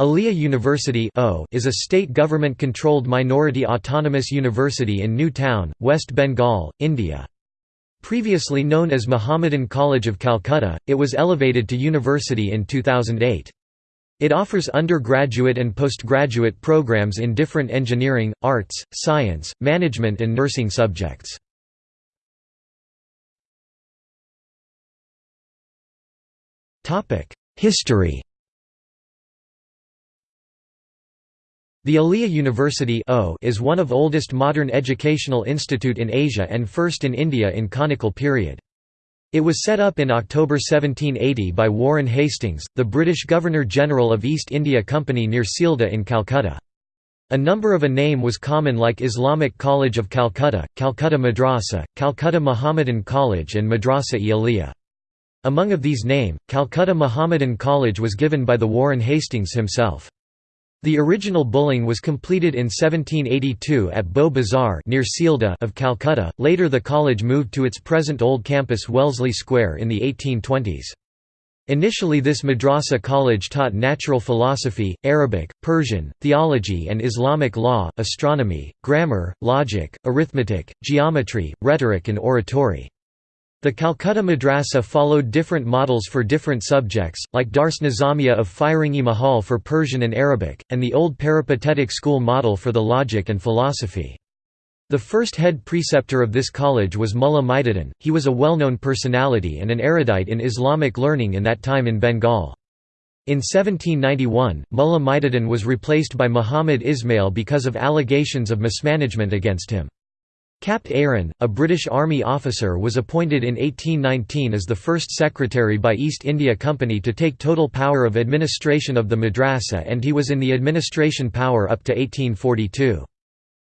Aliya University is a state government-controlled minority autonomous university in New Town, West Bengal, India. Previously known as Mohammedan College of Calcutta, it was elevated to university in 2008. It offers undergraduate and postgraduate programs in different engineering, arts, science, management and nursing subjects. History The Aliya University is one of oldest modern educational institute in Asia and first in India in conical period. It was set up in October 1780 by Warren Hastings, the British Governor-General of East India Company near Sealdah in Calcutta. A number of a name was common like Islamic College of Calcutta, Calcutta Madrasa, Calcutta Mohammedan College and Madrasa-e Aliya. Among of these name, Calcutta Mohammedan College was given by the Warren Hastings himself. The original bulling was completed in 1782 at Bowbazar near of Calcutta. Later the college moved to its present old campus Wellesley Square in the 1820s. Initially this madrasa college taught natural philosophy, Arabic, Persian, theology and Islamic law, astronomy, grammar, logic, arithmetic, geometry, rhetoric and oratory. The Calcutta Madrasa followed different models for different subjects, like Dars Nizamiya of Firangi Mahal for Persian and Arabic, and the old peripatetic school model for the logic and philosophy. The first head preceptor of this college was Mullah Maiduddin, he was a well-known personality and an erudite in Islamic learning in that time in Bengal. In 1791, Mullah Maiduddin was replaced by Muhammad Ismail because of allegations of mismanagement against him. Capt Aaron, a British Army officer was appointed in 1819 as the first secretary by East India Company to take total power of administration of the madrasa and he was in the administration power up to 1842.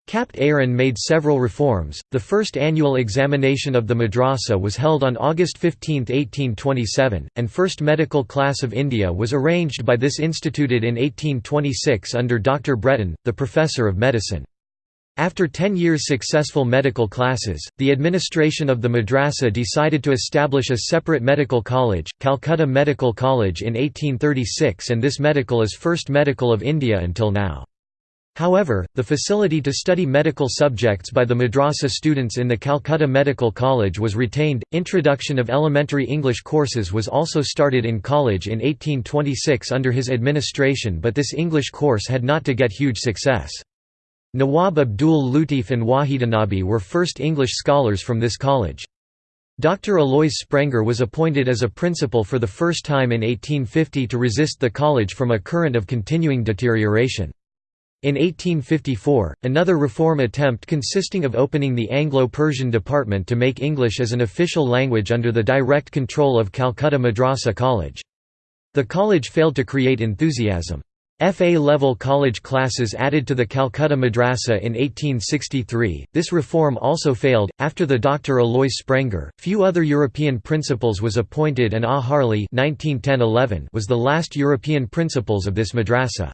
Capt Aaron made several reforms. The first annual examination of the madrasa was held on August 15, 1827, and first medical class of India was arranged by this instituted in 1826 under Dr. Breton, the professor of medicine. After ten years' successful medical classes, the administration of the madrasa decided to establish a separate medical college, Calcutta Medical College in 1836 and this medical is first medical of India until now. However, the facility to study medical subjects by the madrasa students in the Calcutta Medical College was retained. Introduction of elementary English courses was also started in college in 1826 under his administration, but this English course had not to get huge success. Nawab Abdul Latif and Wahidanabi were first English scholars from this college. Dr. Alois Sprenger was appointed as a principal for the first time in 1850 to resist the college from a current of continuing deterioration. In 1854, another reform attempt consisting of opening the Anglo-Persian department to make English as an official language under the direct control of Calcutta Madrasa College. The college failed to create enthusiasm. FA-level college classes added to the Calcutta Madrasa in 1863. This reform also failed. After the Dr. Alois Sprenger, few other European principals was appointed and A. Harley was the last European principals of this madrasa.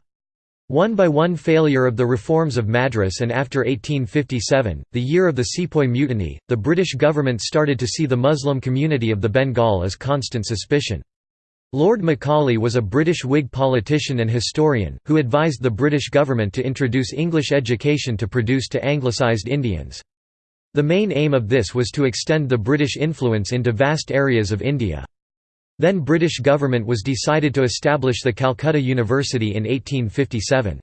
One by one failure of the reforms of Madras and after 1857, the year of the Sepoy Mutiny, the British government started to see the Muslim community of the Bengal as constant suspicion. Lord Macaulay was a British Whig politician and historian, who advised the British government to introduce English education to produce to anglicised Indians. The main aim of this was to extend the British influence into vast areas of India. Then British government was decided to establish the Calcutta University in 1857.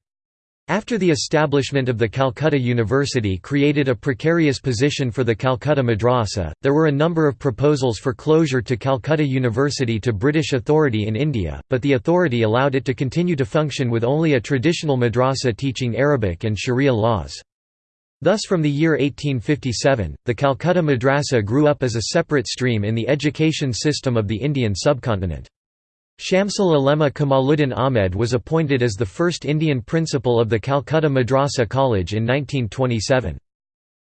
After the establishment of the Calcutta University created a precarious position for the Calcutta Madrasa, there were a number of proposals for closure to Calcutta University to British authority in India, but the authority allowed it to continue to function with only a traditional madrasa teaching Arabic and Sharia laws. Thus from the year 1857, the Calcutta Madrasa grew up as a separate stream in the education system of the Indian subcontinent. Shamsul Ulema Kamaluddin Ahmed was appointed as the first Indian principal of the Calcutta Madrasa College in 1927.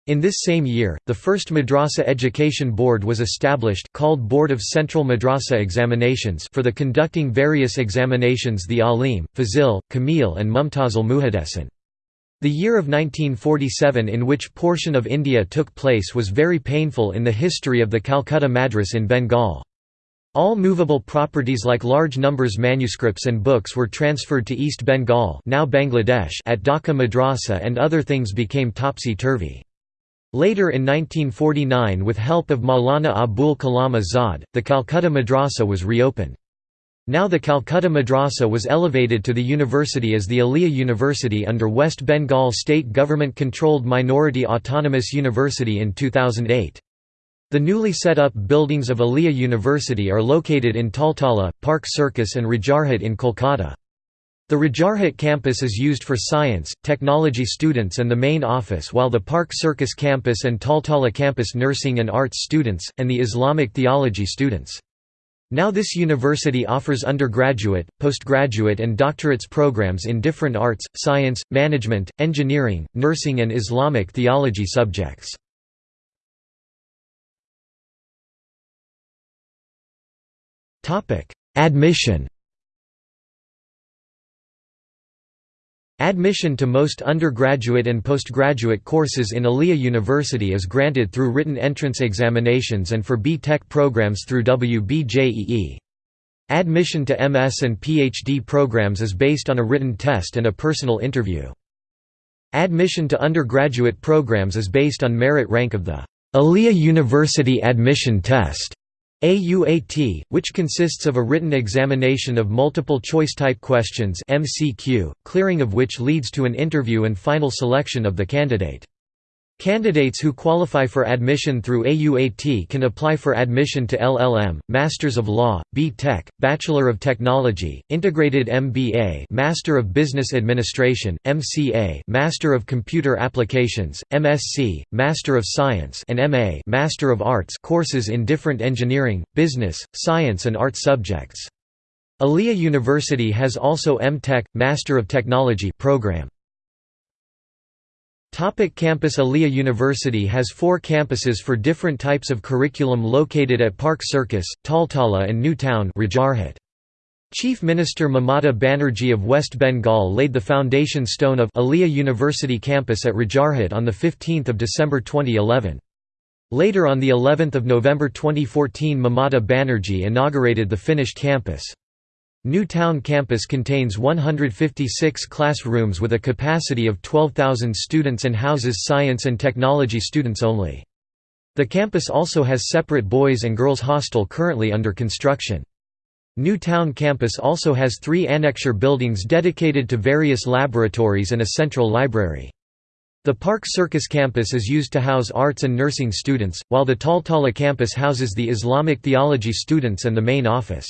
In this same year, the first Madrasa Education Board was established called Board of Central Madrasa Examinations for the conducting various examinations the Alim, Fazil, Kamil and Mumtazul Muhaddisin. The year of 1947 in which portion of India took place was very painful in the history of the Calcutta Madras in Bengal. All movable properties like large numbers manuscripts and books were transferred to East Bengal now Bangladesh at Dhaka Madrasa and other things became topsy-turvy. Later in 1949 with help of Maulana Abul Kalam Azad, the Calcutta Madrasa was reopened. Now the Calcutta Madrasa was elevated to the university as the Aliyah University under West Bengal state government-controlled minority autonomous university in 2008. The newly set up buildings of Aliyah University are located in Taltala, Park Circus and Rajarhat in Kolkata. The Rajarhat campus is used for science, technology students and the main office while the Park Circus campus and Taltala campus nursing and arts students, and the Islamic theology students. Now this university offers undergraduate, postgraduate and doctorates programs in different arts, science, management, engineering, nursing and Islamic theology subjects. Admission Admission to most undergraduate and postgraduate courses in Aliyah University is granted through written entrance examinations and for B.Tech programs through WBJEE. Admission to MS and PhD programs is based on a written test and a personal interview. Admission to undergraduate programs is based on merit rank of the Aliyah University Admission Test. AUAT, which consists of a written examination of multiple-choice type questions MCQ, clearing of which leads to an interview and final selection of the candidate. Candidates who qualify for admission through AUAT can apply for admission to LLM, Masters of Law, B.Tech, Bachelor of Technology, Integrated MBA Master of Business Administration, MCA Master of Computer Applications, MSc, Master of Science and MA Master of Arts courses in different engineering, business, science and art subjects. Aliyah University has also M.Tech, Master of Technology program. Topic campus Aliyah University has four campuses for different types of curriculum located at Park Circus, Taltala and New Town Rajarhat. Chief Minister Mamata Banerjee of West Bengal laid the foundation stone of Aliyah University campus at Rajarhat on 15 December 2011. Later on the 11th of November 2014 Mamata Banerjee inaugurated the finished campus. New Town campus contains 156 classrooms with a capacity of 12,000 students and houses science and technology students only. The campus also has separate boys and girls hostel currently under construction. New Town campus also has three annexure buildings dedicated to various laboratories and a central library. The Park Circus campus is used to house arts and nursing students, while the Taltala campus houses the Islamic theology students and the main office.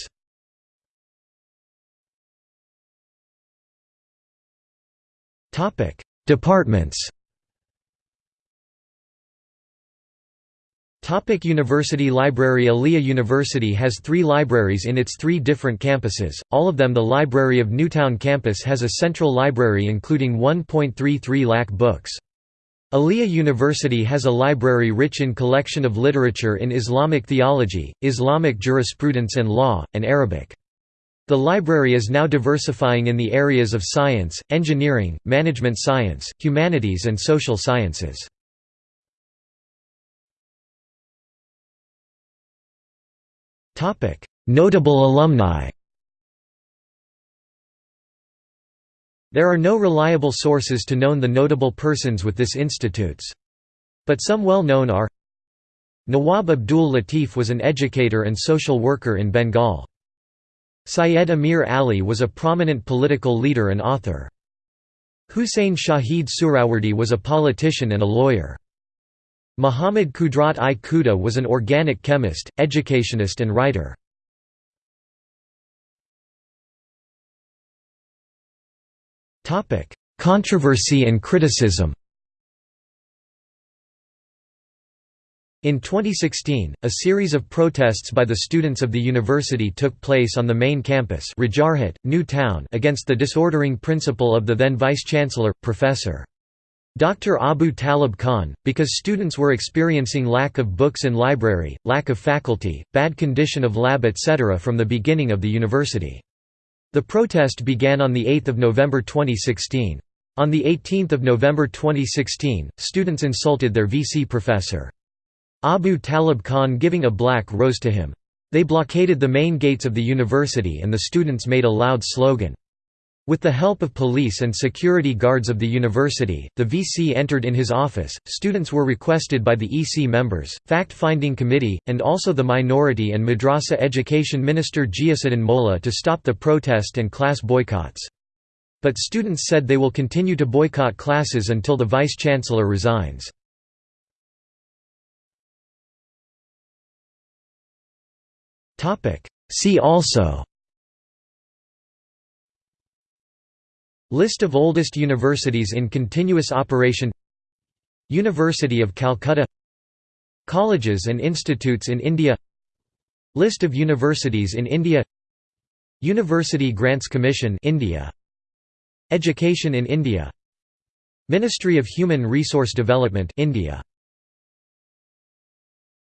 Topic: Departments. Topic University Library Aliyah University has three libraries in its three different campuses, all of them the Library of Newtown campus has a central library including 1.33 lakh books. Aliyah University has a library rich in collection of literature in Islamic theology, Islamic jurisprudence and law, and Arabic. The library is now diversifying in the areas of science, engineering, management science, humanities and social sciences. Notable alumni There are no reliable sources to know the notable persons with this institutes. But some well known are Nawab Abdul Latif was an educator and social worker in Bengal. Syed Amir Ali was a prominent political leader and author. Huseyn Shaheed Suhrawardy was a politician and a lawyer. Muhammad Qudrat-i-Khuda was an organic chemist, educationist and writer. Controversy and criticism In 2016, a series of protests by the students of the university took place on the main campus Rajarhat, New Town against the disordering principal of the then vice-chancellor, Professor. Dr. Abu Talib Khan, because students were experiencing lack of books in library, lack of faculty, bad condition of lab etc. from the beginning of the university. The protest began on 8 November 2016. On 18 November 2016, students insulted their VC professor. Abu Talib Khan giving a black rose to him. They blockaded the main gates of the university and the students made a loud slogan. With the help of police and security guards of the university, the VC entered in his office. Students were requested by the EC members, fact-finding committee, and also the minority and madrasa education minister Ghiasuddin Molla to stop the protest and class boycotts. But students said they will continue to boycott classes until the vice-chancellor resigns. See also. List of oldest universities in continuous operation. University of Calcutta. Colleges and institutes in India. List of universities in India. University Grants Commission India. Education in India. Ministry of Human Resource Development India